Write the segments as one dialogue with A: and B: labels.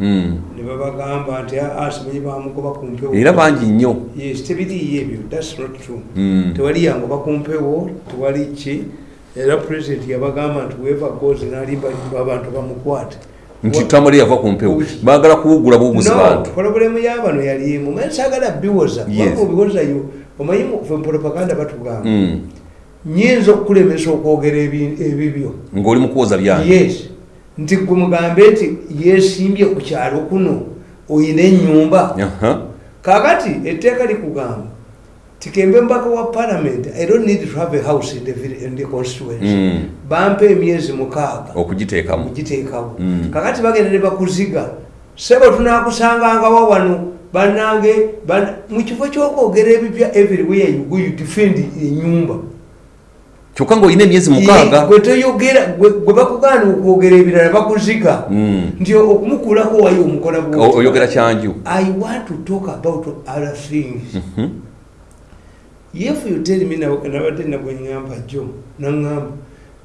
A: Mm.
B: ne babagamba nti asimanyi bamugoba ku mpewo.
A: Era bangi nnyo.
B: Yes tebiriyo ebyo thats not true.
A: Mm.
B: tewali yangoba ku mpewo tewali ki. Era president yabagamba nti weva gozi nalimbalimba abantu bamukwate.
A: Nti tamale yava ku mpewo. Baagala kuwugula buwuguzi bantu.
B: pologulemu y'abano yalimu manye sagala biwoza.
A: Yes.
B: kubanga obiwozayo omanyi fe propaganda batugamba?
A: Mm.
B: nyinza okukulemesa okwogera ebi- ebibyo.
A: Ng'oli mu kuwoza byange
B: yes nti gwe mugambe nti yesimbye ku kyalo kuno oyina ennyumba. Kakati etteeka likugamba tikembe mbaka wa parliament i don't need to have a house in the, in the constituency.
A: Mm.
B: bampa emyezi mukaaga.
A: Okugiteekamu.
B: Mugiteekawo
A: Mm.
B: kakati bagenda ne bakuziga sebo tunakusangangawo wano banange ban- mu kifo kyokwogera ebipya everywhere you go you defend enyumba
A: kyokka ng'olina emyezi mukaaga.
B: Gwe toyogera gwe bakugaana okwogera ebirala bakuziga.
A: Mm.
B: nti okumukulako wayo omukola
A: oyogera kyanju.
B: I want to talk about other things. If you tell me na- nabadde nagwenyamba jjo naŋŋamba.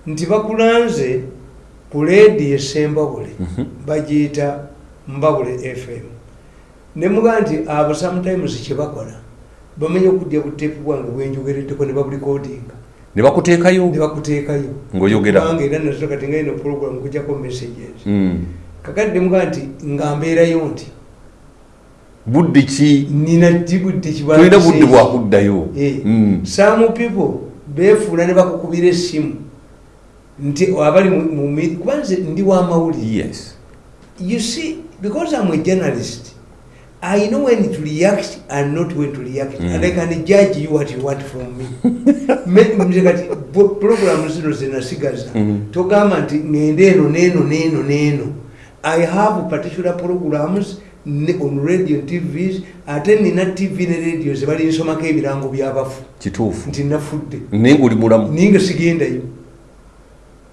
B: Nti bakulanze ku leedi esembabule
A: Mhm.
B: bagiyita mbabule fm nemugaa nti abo sometimes kyebakola bamanya okudya buteepu bwange bwenjogereddeko ne babulikodinga
A: ne bakuteekayo
B: ne bakuteekayo
A: Ng'oyogera.
B: kubanga era nazo kati nga ino program kujjako messages
A: Mm.
B: kakati nemugaa nti nga mbeerayo nti
A: budde ki
B: nina dibudde
A: tulina budde bwakuddayo
B: Eh.
A: Mm.
B: some people beefuula ne bakukubira essimu nti abali mu- mu mi- kuba nze ndi wa mawulire
A: yes
B: you see because i'm a journalist i know when to react and not when to react.
A: Mm.
B: and i can judge you what you want from me. Nze kati bo- program zino zenasigaza
A: Mm.
B: togamba nti ngende eno neeno neeno neeno i have particular programs on radio and tvs ate nina tv ne radio zebalinsomako ebirango byabafu
A: kituufu.
B: Nti nafudde.
A: Naye ngaoli mulamu.
B: Ninga sigendayo.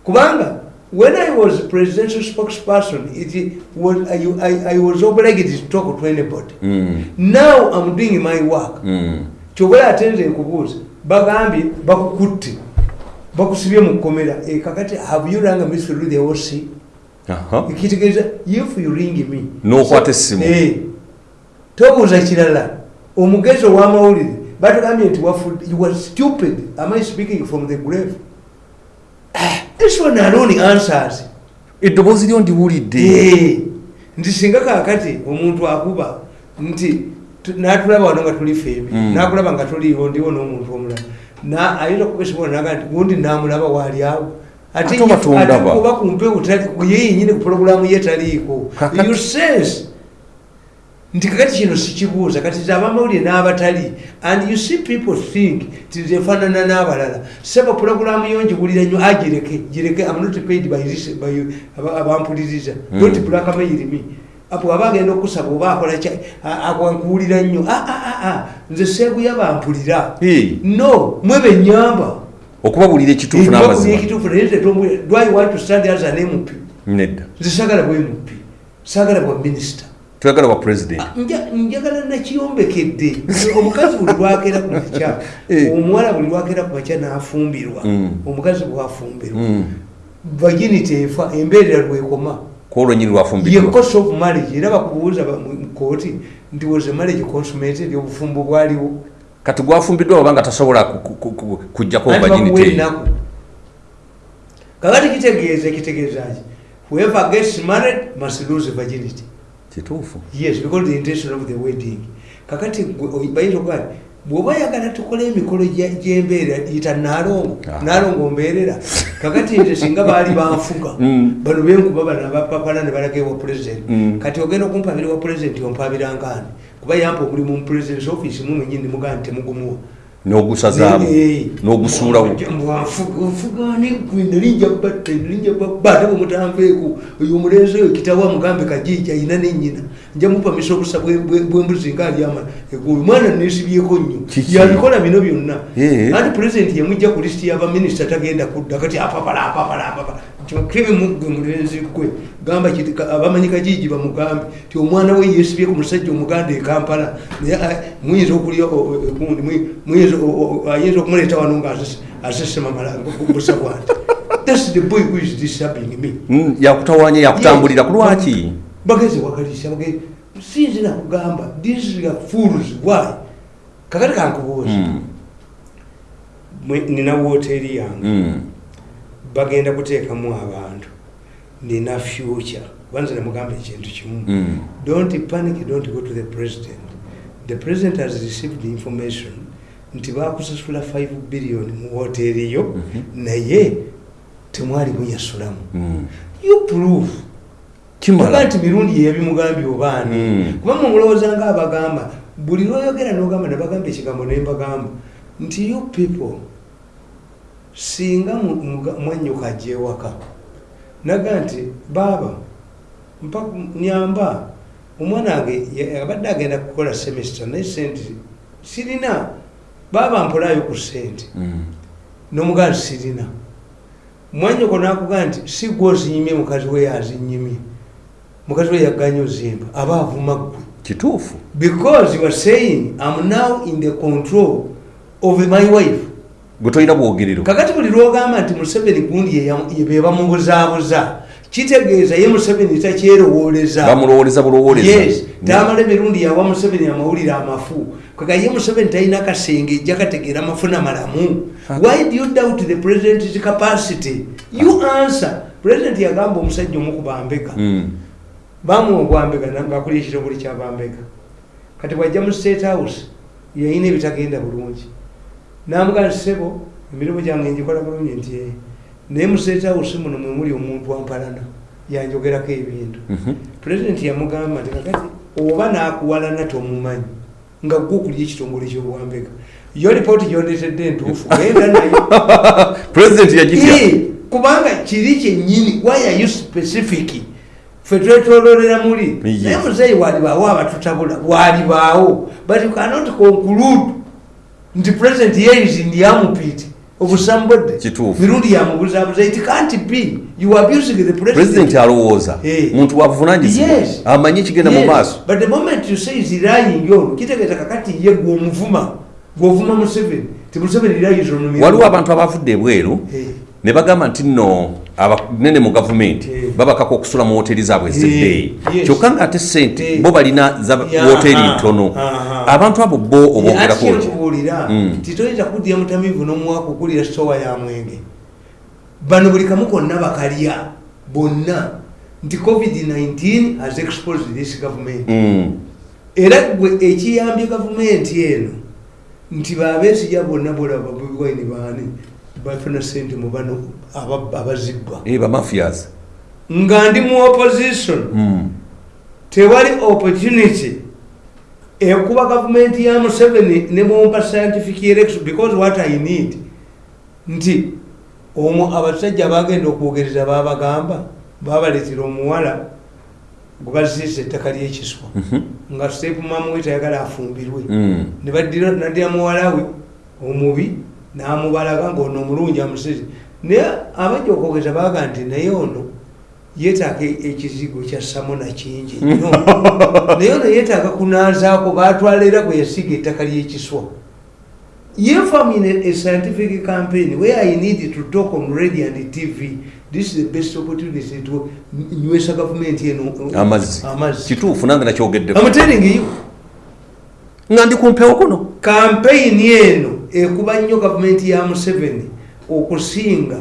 B: Kubanga when i was presidential spokesperson it was, I, I, i was obliged to talk to anybody
A: Mm.
B: now i'm doing my work
A: Mm.
B: kyobula ate nze nkubuuza bagambye bakukutte bakusibye mu kkomera e kakati have you rang me through the oc
A: Aha.
B: ekitegeeza if you ring me
A: N'okwata essimu.
B: Eh, tobuuza kirala omugezi ow'amawulire batugambye nti wafudde you were stupid am i speaking from the grave Ah, this one alone answers.
A: Eddoboozi lyo ndiwulidde
B: Eh, nti singa kakati omuntu akuba nti tu- natulaba wano nga tuli fembi
A: Mm.
B: nakulaba nga tuliwo ndiwo n'omuntu omulala. Na- ayinza okukwesimula naga nti gundi namulaba waali awo. Ate kuba ku mpewo tali- ye yenyini ku pulogulaamu ye taliiko.
A: Kakati-
B: you sense nti kakati kino sikibuuza kati ze abamawulire n'abatali. And you see people think ti zefaanana n'abalala. Seba pulogulaamu yo ngiwulira nnyo agireke gireke am not paid by abampuliriza
A: Mm.
B: don't black mail me apo aba agenda okusaba oba akola akwankuwulira nnyo. Ah, ah, ah, ah, nze seeguya bampulira. No mwe benyamba
A: okubabulira ekituufu n'amazima.
B: naye nze tombulira. Do i want to stand as an mp
A: nedda.
B: Nze saagala bwe mp saagala bwa minisita
A: tuyagala bwa president.
B: Nja- njagala nakiyombekedde omukazi buli lwakeera ku makya
A: Eh.
B: omuwala buli lwakeera ku makya n'afumbirwa.
A: Mm.
B: omukazi bwafumbirwa.
A: Mm.
B: vaginity efa embeerera lwekoma.
A: Kwolwenyini
B: ye
A: lwafumbidwa
B: cost of marriage. Era bakubuuza ba- mu mu kooti nti was marriage consummated? Obufumbo bwaliwo?
A: Kati gwafumbiddwa oba nga tasobola ku- ku- ku- kujjako
B: ennaku? Kakati kitegeeza kitegeezaki whoever gets married must lose virginity
A: kituufu?
B: Yes because the intention of the wedding. Kakati bayinza okuba bw'oba oyagala tukole emikolo gye- gy'embeera yita naalongo
A: Ah.
B: naalongo mbeerera. Kakati nze singa baali banfuga
A: Mm.
B: bano benkuba bano abapapala ne balaga ewa president.
A: Mm.
B: kati ogenda okumpabira wa president ompabira nkaani? Kuba yampa omulimu mu president's office mumwenyini mugaa nti temugumuwa
A: n'ogusazaamu n'ogusuulawo
B: nfugani gwe nalinja batta nalinja babba ate bwemutanveeko oyo omulenzi oyo kitawa mugambe kajiji ayina nenyina nja mupamisa obusa bwe- bwe- bwembuzi nga alyama. Egulu mwana nesibyeko nnyo.
A: Kiki?
B: yabikola bino byonna. Anti pulezidenti yamujja ku lisiti y'abaminisita tagenda kudda kati apapala apapala apapala kebimugwe mulenzi gwe gamba kiti ka- abamanyi kajiji bamugambe ti omwana we yesibye ku musajja omuganda e kampala naye muyinza ayinza okumuleeta wano nga asese- asesema busa bwanti thats the boy who is disturbing me.
A: Mm, yakutawanya yakutambulira ku lwaki?
B: bageze wakalisa bage sinzina kugamba these are fools why. Kakati kankubuuza
A: Mm.
B: Mwe- nina woteeri yange.
A: Mm.
B: Bagenda kuteekamu abantu. Nina future. Banze namugamba ekintu kimu.
A: Mm.
B: don't panic don't go to the president. The president has received the information nti bakusasula 5 billion mu woteeri yo naye temwali muyasulamu
A: Mm.
B: you prove. Tuga
A: kimala
B: nti mirundi yeyabimugambye obaani.
A: Mm.
B: kuba mumulowoozanga abagamba buli lwoyogera nogamba nebagamba ekigambo nembagamba nti you people singa mu- muga- mwannyuka ajja ewaka naga nti baaba nyamba. Omwana wange abadde agenda kukola semester naye sente sirina. Baaba mpolayo ku sente
A: Mm.
B: nomugaa nti sirina. Mwanyoko nakugaa nti si gwe ozinyimye mukazi we yazinyimye. Mukazi we yaganya ozimba aba avuma ggwe.
A: Kituufu.
B: Because you are saying am now in the control of my wife
A: gwe tolina bwogerero.
B: Kakati buli lwogamba nti museveni gundi ye yam- ye be bamubuzaabuza kitegeeza ye museveni takyerowooleza
A: bamulowoleza bulowoleza.
B: Yes tamala emirundi yawa museveni amawulire amafu. Kwega ye museveni talina kasenge ejja kategeera amafuna malamu. Why do you doubt the president's capacity? You answer. President yagamba omusajja omukubambega
A: Mm.
B: bamuwa obwambega ngaakulya ekitongole kyabambega kati bwajja mu state house yayina ebitagenda bulungi namugaa nti sebo emirimu gyange njikola bulungi nti naye mu state house muno mwemuli omuntu ampalana yanjogerako ebintu.
A: Mhm.
B: pulezidenti yamugamba nti kakati oba nakuwalana tomumanyi nga gwe okulya ekitongole kyobwambega yo lipooti gyondeetedde entuufu genda nayo.
A: Pulezidenti yagitya?
B: Eh, kubanga kiri kyennyini are you specific? Fe twetololera muli. Naye muzeeyi walibaawo abatutabula walibaawo but you cannot conclude nti president yeis ndi amupiti obusambodde
A: Kituufu.
B: mirundi yamubuzabuza it can't be you abusing the president?
A: Pulezidenti alowooza. Muntu wavunanyizibwa amanyi ekigenda mu maaso.
B: But the moment you say is lying ono kitegeeza kakati ye gwomuvuma gwovuma museveni ti museveni ono mirundi.
A: waliwo abantu abavudde ebweru ne bagamba nti nno abanene mu gavumenti
B: Eh.
A: babakako okusula mu woteri zaabwe
B: Eh,
A: ezeddeeyi
B: yes.
A: kyokka ng'ate sente
B: Eh.
A: bo balina za woteri ntono abantu abo bo oboogerako
B: ati
A: ki
B: kyekubuulira
A: Mm.
B: titoyinza kuddira mutamivu n'omuwaka okulira sitowa ya mwenge bano buli kamu konna bakalya bonna nti covid-19 has exposed this government
A: Mm.
B: era gwe ekiyambye gavumenti eno nti babeesiga bonna bolaba bobiwaini baani bafuna sente mu bano aba- abazibbwa
A: bamafias
B: nga ndi mu opposition.
A: Mm.
B: tewali opportunity ekuba gavumenti ya museveni ne mumpa scientific election because what i need. Nti omwo abasajja bagenda okwogereza babagamba babaleetera omuwala gwe baziisa ettaka lyekiswa
A: Mhm.
B: nga sepumamuwe tayagala afumbirwe.
A: Mm.
B: ne baddira naddira muwala we omubi n'amubalaga ngaono omulungi amusiri naye abajja okwogeza baga nti naye ono yeetaaga ekizigo kya samona kingi nnyo. Naye ono yeetaaga kunaazaako batwala era gwe yasiga ettaka ly'ekiswa. If I'm in a, a scientific campaign where I need to talk on radio and TV, this is the best opportunity to nywesa government
A: amazzi. Kituufu nange nakyogeddeko.
B: I'm telling you.
A: nga ndi kumpewo kuno.
B: Kampeyini eno ekuba nnyo gavumenti ya museveni okusinga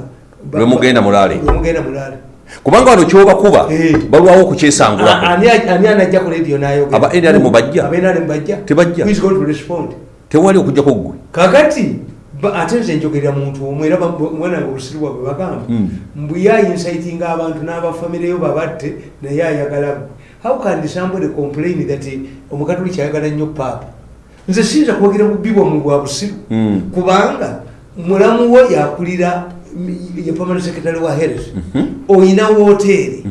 B: ba-
A: Lwe mugenda mulaale.
B: lwe mugenda mulaale
A: kubanga wano kyobakuba
B: Eh.
A: balwawo
B: A-
A: okukyesangulako
B: ani ani anajja ku radio n'ayogera
A: Aba NRM bajja?
B: aba NRM bajja
A: Tebajja.
B: Who is going to respond
A: tewali okugjako gwe
B: kakati ate nze njogerera muntu omu era ba- mwana nga obusiru bwabwe bagamba
A: Mm.
B: mbu yainsitinga abantu n'abafamireyo babatte naye ayagala gwe. how can somebody complain that eh, omukatoliki ayagala nnyo paapa nze siyinza kwogera bubbi bwamwe bwa busiru.
A: Mm.
B: kubanga mulamu wo yakulira ye permanent secretary wa health oyina woteeri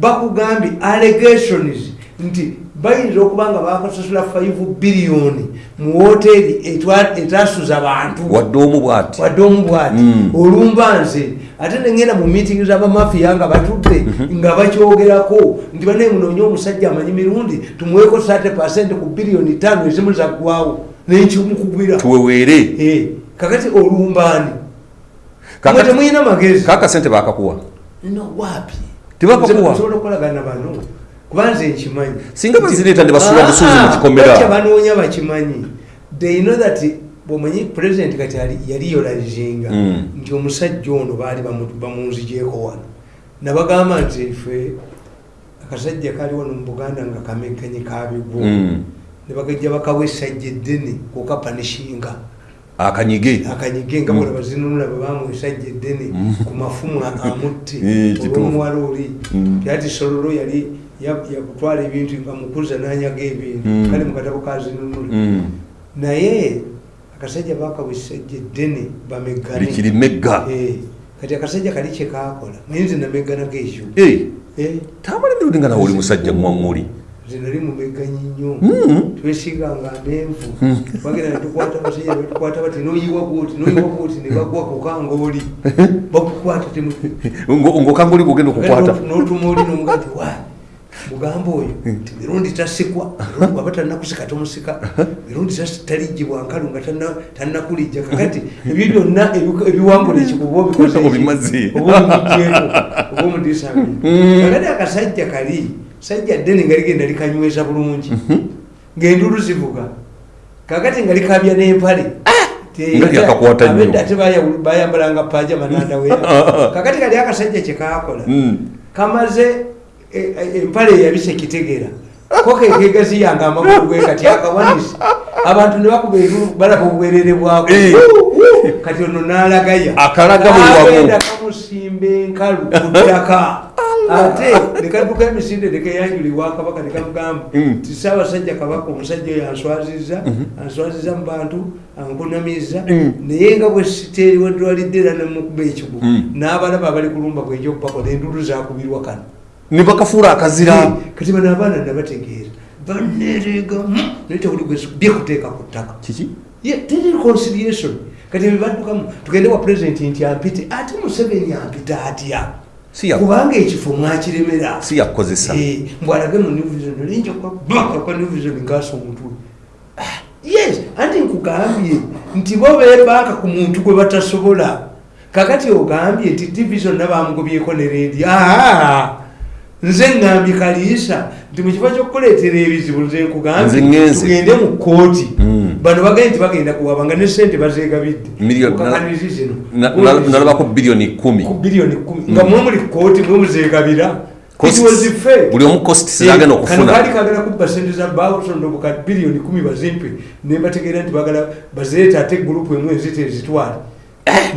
B: bakugambye allegations nti bayinza okuba nga bakasasula 5 biliyoni mu woteeri etwa- etasuza bantu.
A: Wadde omu bw'ati. Mm.
B: olumba nze ate nengenda mu meeting z'abamafiya nga batudde nga bakyogerako nti banaye munoonye omusajja amanyi mirundi tumuweeko 30 ku biliyoni tano ezimu zaggwawo nenkimukugwira
A: tuweweere.
B: Eh, kakati olumbaani. Mwe temuyina magezi.
A: Kaka sente bakakuwa.
B: No wapi?
A: Tebakuwa.
B: Kubanze nkimanyi.
A: Singa bazireeta ne basuula
B: Ah,
A: busuuzi mu kikomera.
B: banoonya bakimanyi. They know that bwomanyi president kati ali- yali yolalizinga
A: Mm.
B: nti omusajja ono baali bamu- bamunzigyeko wano. Nabagamba nti ife akasajja kali wano mu buganda nga kamekanyi kabigwo
A: Mm.
B: ne bagajja bakawa essajja eddene kukapanishinga
A: akanyige.
B: Akanyige nga
A: Mm.
B: bwe bazinunula bwe bamuwa essajja eddene ku mafumu amutte.
A: Eh,
B: olwomuwala oli. Tyati sololo yali ya- yakutwala ebintu nga mukuza nanyaga ebintu.
A: Mm.
B: kale mukatabo kazinunula.
A: Mm.
B: naye akasajja bakawa essajja eddene bamegane
A: likiri megga.
B: Eh, kati akasajja kali kyekakola mayinzi nameganaga ekyo
A: Eh,
B: Eh,
A: tamala emirundi nga nawe oli musajja mwaŋŋuli
B: nze nali mumeganyi nnyo.
A: Mm.
B: twesiganga amenvu bagenda netukwata abasajja betukwata bati noyiwa bwoti noyiwa bwoti ne bagwa kukanga oli bakukwata
A: Ngo- ng'okanguli gugenda okukwata.
B: notuma oli nomuga nti wa mugamba oyo ti mirundi tasikwa. Mirundi waba tanakusika tomusika. Mirundi talijjibwa nkalu nga tanakulijja kakati. Ebyo byonna ebi- ebiwangula ekikuba obikoze eki-
A: Obimaze.
B: oba omugyeko oba omudisami kakati akasajja kali sajja ddene nga ligenda likanyweza bulungi. Ng'endulu zivuga. Kakati nga likabya n'empale abedda ate baya- bayambalanga pajama nandaweya kakati kali akasajja kyekakola
A: Mm.
B: kamaze e- e- empale eyabise kitegera. Ko kekegaziyanga amagulu ge kati akawanisi abantu ne bakuba balaba obwerere bwako
A: Eh.
B: kati ono n'alagaya agenda kamusimba enkalu ku ttaka. Ate nekadduka emisinde nekeyanjulibwa kabaka nekamugamba
A: Mm.
B: ti saabasajja kabaka omusajja oyo answaziza answaziza mu bantu ankunamiza
A: Mm.
B: naye nga bwe siteeri wedwalidde era nemukuba ekigo
A: Mm.
B: n'abalaba abali kulumba bwejokubako nendulu zakubirwa kano
A: ne bakafuula akazira.
B: Kati bano abaana nabategeera banerega naye tewuli byekuteeka ku ttaka.
A: Kiki?
B: Teri reconciliation. Kati ebibaddukamu tugende wa president nti ampite ate museveni ampita atya? Kubanga ekifo mwakiremera.
A: Si yakukozesa
B: Eh, mbwalage mu new vision olinja kwabaka kwa new vision ngaasa omutwe Ah, yes anti nkugambye nti bo bebanka ku muntu gwe batasobola. Kakati ogambye nti division nabamugobyeko ne redi nze ngambye kaliisa nti mukifo kyokukuleetera ebizibu nze
A: Nze
B: nkugambye
A: ngenze.
B: tugende mu kooti
A: Mm.
B: bano bagambye nti bagenda kuwaba nga ne sente bazegabidde
A: Million-
B: Kukakanirizi zino.
A: Na- na- nalabako biliyoni kumi.
B: Ku biliyoni kumi. Nga mwe muli kooti mwe fair.
A: buli omu costs zagenda
B: kano
A: okufuna
B: kaali kagala kubba sente za bawusondobuka biliyoni kumi bazimpe. Nembategeera nti bagala bazireeta ate gurupu emu ezite ezitwale.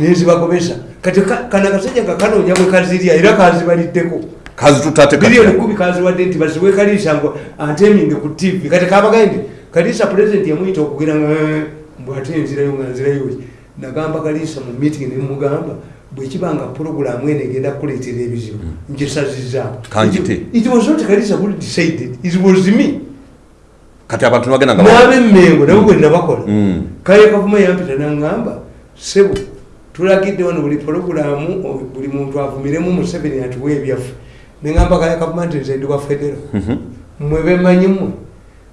B: Nenzibagobesa kati ka- kano akasajja nga kanoonya bwe kazirya era kazibaliddeko
A: kazitutate
B: biliyoni kumi kaziwadde nti baziwe kaliisa ngo anteminge ku tv kati kabagaye nti kaliisa pulezidenti yamuyita okugira nga "Eh, mbw ate enzirayo nga nzirayo ki?" nagamba kaliisa mu meeting nemugamba bwekibanga puroguramu eno egenda kukuleetera ebizibu nkisazizaamu
A: Kanjite.
B: it was not kaliisa who decided it was me.
A: Kati abantu nibagenda nga
B: n'abemmengo nabo bwe nabakola. Kale kavuma yampita naŋŋamba sebo tulagidde wano buli pologulamu o- buli muntu avumiremu museveni atuwa ebyaffe neŋŋamba kale kavuma nti nze ndi wa federo
A: Mhm.
B: mmwe bemanyi mmwe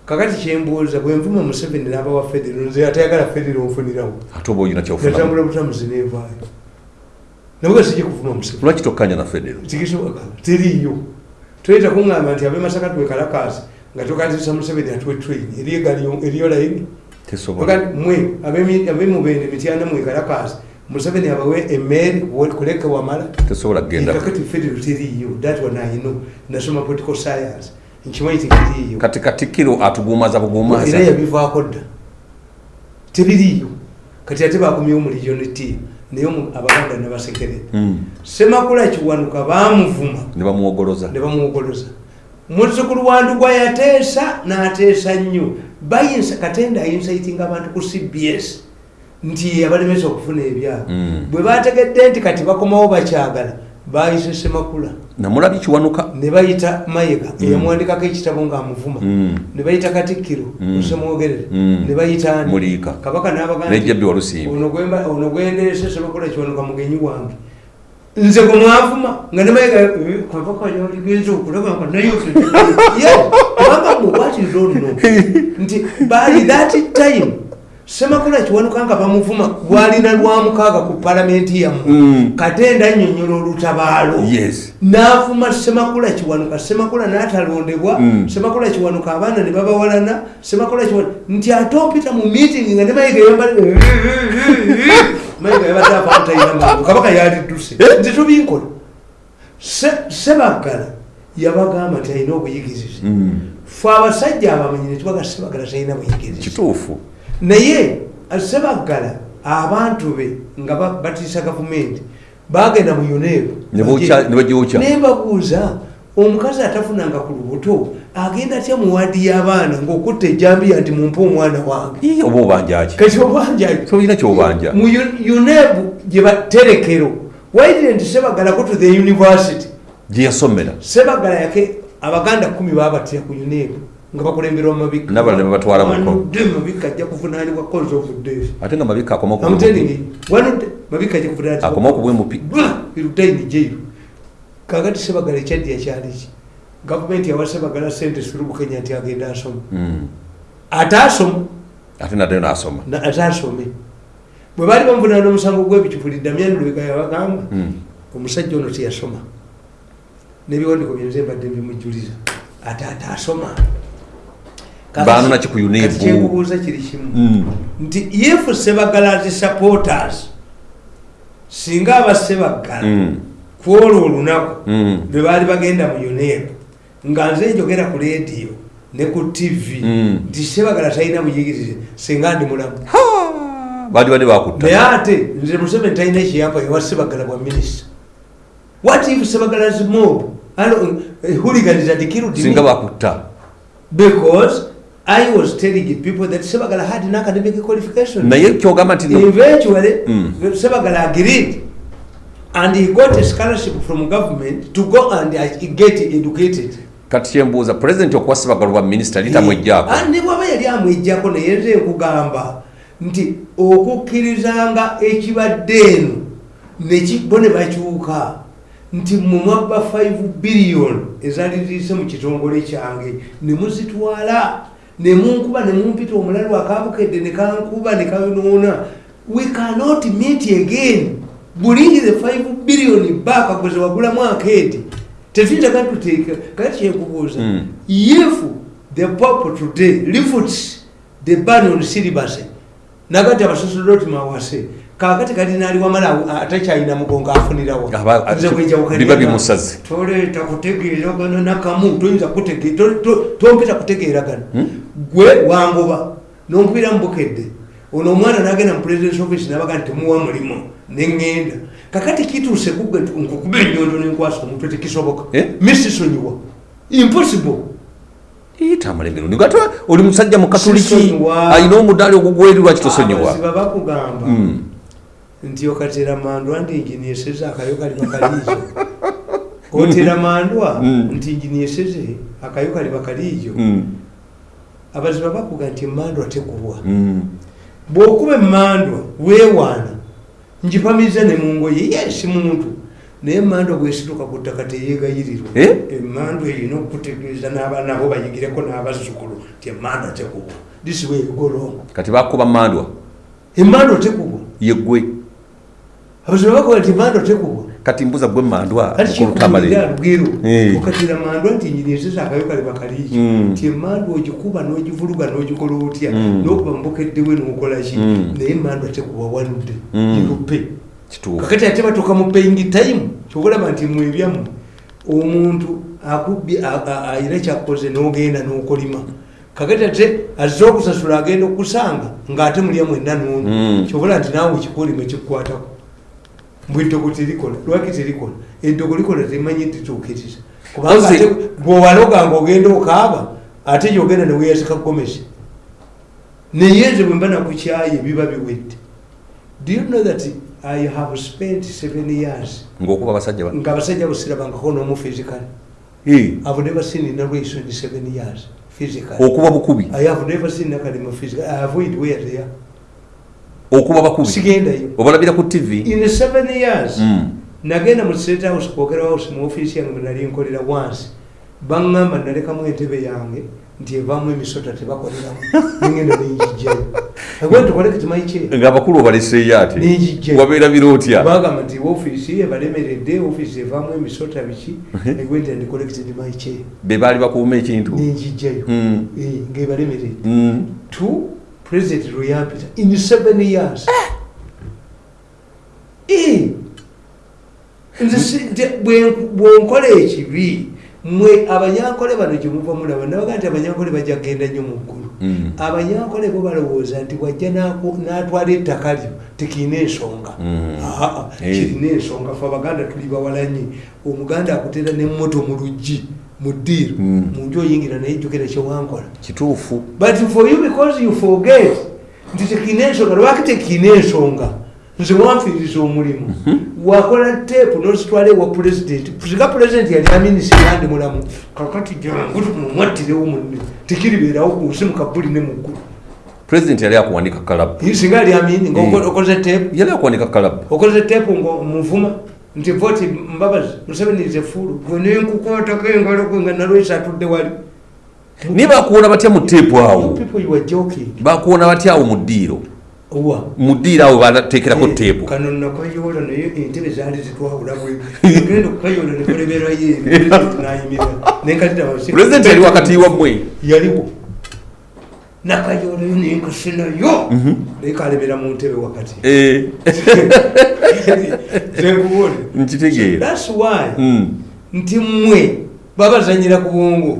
B: kakati kyembuuza bwe nvuma museveni n'aba wa federo nze atayagala federo nfunirawo
A: ate oba olina kyofuna
B: natambula butamuzi nenvaayo nabwe sijja kuvuma museveni.
A: Lwaki tokkanya na federo
B: tikisoboka teriiyo toyita kuŋŋamba nti abemasaka twekalakaasi nga tokatisa museveni atuwe train. Eriyo layini mwe abemubende mityana mwekalakaasi museveni abawe emmere kuleke wamala. Kakati federal teriiyo that one i know nasoma political science. Nkimanyi tekiriiyo
A: kati katikiro atugumaza
B: era
A: bugumaza
B: yabivaako dda. Tebiriiyo kati ate bakomyewo mu region t naye abaganda nebasekerera
A: Mm.
B: semakula kiwanuka bamuvuma
A: ne bamuwogoloza
B: ne bamuwogoloza muzzukulu wandugwa yateesa n'ateesa nnyo. Bayinsa katenda ayinsayitinga abantu ku cbs nti abalemesa okufuna ebyabo
A: Mm.
B: bwe bategedde nti kati bakomawo bakyagala bayise semakula
A: namulabi kiwanuka?
B: Ne bayita mayiga eyamuwandikako ekitabo ng'amuvuma.
A: Mm.
B: ne bayita katikkiro osemwogerere ne bayita ani?
A: Muliika.
B: kabaka n'abaga nti,
A: Nejjabbi Walusimbi.
B: ono gwemba- ono gwenderese semakula kiwanuka mugenyi wange nze gwe mwavuma nga ne mayiga "Eh, kabaka yaligenza okulaba nga naye kubanga don't know nti by that time semakula kiwanuka nga bamuvuma lwalina lwamukaaga ku palamenti yammwe.
A: Mm.
B: katenda annyonnyola olutabaalo. N'avuma semakula kiwanuka. Semakula n'atalondebwa.
A: Mm.
B: semakula kiwanuka abaana ne babawalana. Semakula kiwanuka. Nti ate opita mu meeting nga ne mayiga mayiga yabadde apamutalina mangu. Kabaka yalidduse
A: Eh?
B: nti tubinkola Se- sebaggala yabagamba nti alina obuyigirize.
A: Mm.
B: fe abasajja abamanyi ne tubaga sebaggala talina buyigirize.
A: Kituufu
B: naye sebaggala abantu be nga ba- batiisa gavumenti bagenda mu uneebu
A: Ne bookya- ne bagyokya.
B: nembabuuza omukazi atafunanga ku lubuto agenda atya mu waadi y'abaana ng'okutta ejambiya nti mumpe omwana wange?
A: Oba obanjaki
B: kati obanja
A: tolina kyobanja
B: mu U- uneebu gye baterekero waidire nti sebaggala go to the university?
A: Gye yasomera.
B: Sebaggala yake abaganda kumi babatira ku uneebu nga bakulemberwa mu mabika
A: N'abalala ne babatwala mu kko.
B: Wanudde mu mabika ajja kuvunaanibwa cause of death.
A: Ate nga mabika akoma
B: I'm telling you, wanudde mabika ajja kuvunaanibwa
A: akoma okubwemupi
B: irutaini jairu kakati sebagala ekyaddi ekyaliki gavumenti yawa sebagala sente sirubukenya nti agenda asoma. Ate asoma?
A: Ate naddayo n'asoma.
B: Na- ate asome. Bwe baali bamuvunaana omusango gw'ebicupuli damian lwega yabagamba
A: Mm.
B: omusajja ono teyasoma. N'ebiwandiiko byenze mbadde bimujuliza ate ate asoma Kati kyenkubuuza kiri kimu
A: Mm.
B: nti if sebagala zi supporters. Singa aba sebagala
A: Mm.
B: kwolwo olunaku
A: Mm.
B: lwe baali bagenda mu uneebu nga nze njogera ku leediyo ne ku tv
A: Mm.
B: nti sebagala talina buyigirize singa ndi mulamu.
A: Ha! baali badde bakutta.
B: Naye ate nze museveni talina ekiyampa ewa sebagala bwa minisita. What if sebagala's mob hooligans had killed
A: singa
B: me
A: bakutta.
B: Because i was telling people that sebagala had an academic qualification.
A: Naye kyogamba nti no-
B: eventually
A: Mm.
B: sebagala agreed. And he got a scholarship from government to go and uh, get educated.
A: Kati kyembuuza pulezidenti okuwa sebagala bwa minisita litamwejjaako
B: Ah, ne bwaba yali amwejjako naye nze nkugamba nti okukkirizanga ekibadde eno neki- bo ne bakyuka nti mumwabba 5 biliyoni ezaali ziise mu kitongole kyange ne muzitwala ne munkuba ne mumpita omulalu akabukedde ne kankuba ne kanoona we cannot meet again. Bulingi the 5 biliyoni baaka gweze wagulamu akeedi. Tetuyinza katuteeka kati kyekubuuza.
A: Mm.
B: if the pope today lifts the ban on syllabus nagati abasosodoti mawase kakati kati nali wamala atakyalina mugongo afunirawo.
A: Aba-
B: Nze bwenjawukanya
A: biba bimusaze.
B: toleeta kutegeeragana nakamu toyinza tompita kutegeeragana gwe wangoba nompira mubukedde ono omwana nagenda mu presidence office nabaga nti temuwa mulimu neŋŋenda kakati kituuse nkukuba enyondo nenkwasa omutwe tekisoboka
A: Eh?
B: misisonyiwa impossible.
A: Iyita amalengero nigate oli musajja mukatuliki alina omudaali ogugweri lwaki tosonyiwa?
B: Abaziba bakugamba
A: Mm.
B: nti okatera mandwa nti injinieseze akayo kali bakaliijo. Otera mandwa nti injinieseze akayo kali bakaliijo. Abaziba bakuga nti mandwa tekubwa
A: Mm.
B: bwokuba emandwa weewaana njipamiza ne mungoye yesi muntu. Naye emandwa bwesituka ku ttaka teyeegayirirwa.
A: Eh?
B: emandwa erina okukutegeeza n'abaana bo bayigireko n'abazzukulu nti emandwa tekubwa this way you go wrong.
A: Kati bakuba mandwa
B: emandwa tekubwa
A: yeggwe.
B: Abaziba bakuga nti emandwa tekubwa
A: kati mbuza gwe mandwa okulutamale Eh.
B: okatira mandwa nti nyinieseza akayo kali bakaliiki
A: Mm.
B: nti emandwa ogikuba n'ogivuluga n'ogikola otya
A: Mm.
B: n'okuba mubokeddewe n'okolaki
A: Mm.
B: naye emandwa tekuba wanudde
A: Mm.
B: irupe
A: kituufu
B: kakati ate batuuka mu paying time kyobalaba nti mwebyammwe omuntu akubye a- a- ayina kyakoze n'ogenda n'okolima kakati ate azze okusasula agenda okusanga ng'ate mulya mwenna n'ono
A: Mm.
B: kyobola nti naawe ekikolima ekikukwatako mbwe eddogo terikola lwaki terikola? Eddogo likola temanyi tituukiriza kubanga bwowaloga nga ogenda okaaba ate gyogenda neweyazika gomesi naye nze bwe mba nakukyaye biba biwedde. Do you know that i have spent seven years
A: ngaokuba abasajja ba-
B: nga abasajja busirabangako n'omu physical?
A: Eh,
B: i've never seen in a race in seven years physical
A: okuba bukubi.
B: I have never seen nakalima physical. I avoid where they are
A: okuba bakubi? Obalabira ku tv
B: in seven years
A: Mm.
B: nagenda mu state house kwogera house mu ofiisi yange mwenali nkolera wansi. Baŋŋamba nalekamu entebe yange nti evaamu emisota tebakoleramu. Nengenda tukoleke timayikyera
A: ngaabakulu obaleseeyo ate? Wabeera biro otya?
B: Bagamba nti ofiisi ebalemeredde ofiisi evaamu emisota biki? Egwenda ndi collected my chair
A: be baali bakuuma ekintu?
B: Nenjijjayo
A: Mm.
B: Eh, ng'ebalemeredde
A: Mm.
B: to president royampita in seven years Eh. nze si- nte- bwe- bwonkola ekibi mwe abanyankole bano gyemuva mulaba nabaga nti abanyankole bajja kgenda nnyo mu ggulu
A: Mm.
B: abanyankole bo balowooza nti wajja n'atwala ettaka lyo tekirina ensonga
A: Mm.
B: Aa,
A: Eh.
B: kirina ensonga fe abaganda tuli bawalanye omuganda akutera nemmoto mu luggi mu ddiiro
A: Mm.
B: mu nju oyingira naye jjukira kyewankola
A: kituufu.
B: But for you because you forget nti tekirina ensonga lwaki tekirina ensonga? Nze wanfiiriza omulimu. Wakola teepu nozitwala ewa pulezidenti singa pulezidenti yali aminisi yandi mulamu. Kakati jangu mumwattirewo munne tekiribeerawo ku nsi mukabuli ne muggulu
A: pulezidenti yali akuwanika kalabu
B: singa yali amini ngaokoze teepu
A: yali akuwanika kalabu
B: okoze teepu ngaomuvuma nti voti mbabazi museveni ze fulu gwenenkukotako engalo gwe nga nalwesi atudde wali.
A: Naye bakuwona batya mu teepu awo? bakuwona batya awo mu ddiiro?
B: Owa.
A: Mu ddiiro awo banateekerako teepu
B: kano nakayoola naye entebe zaali zitwawula genda okukayoola nekoleberayo nayimira nenkalira
A: pulezidenti yali wakati wammwe
B: yaliwo nakayoolayo nenkase nayo naye kalebera mu ntebe wakati.
A: Eh,
B: zenkubule
A: nkitegeera
B: thats why
A: Mm,
B: nti mmwe babazanyira ku bwongo.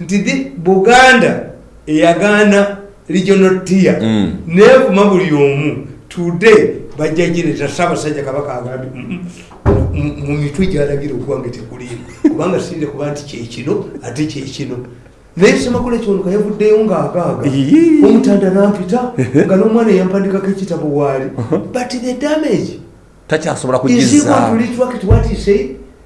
B: Nti buganda eyagaana regional tier.
A: Mm.
B: nevuma buli omu today bajja gireta saabasajja kabaka agambye "Mm, mm, mu mitwe gyalagira okuwange tekulimu kubanga sinde kuba nti kyekino ate kyekino naye semakula kyonuka yavuddeyo ngaagaaga omutanda nampita nga n'omwana yampandikako ekitabo waali but the damage
A: takyasobola kugiza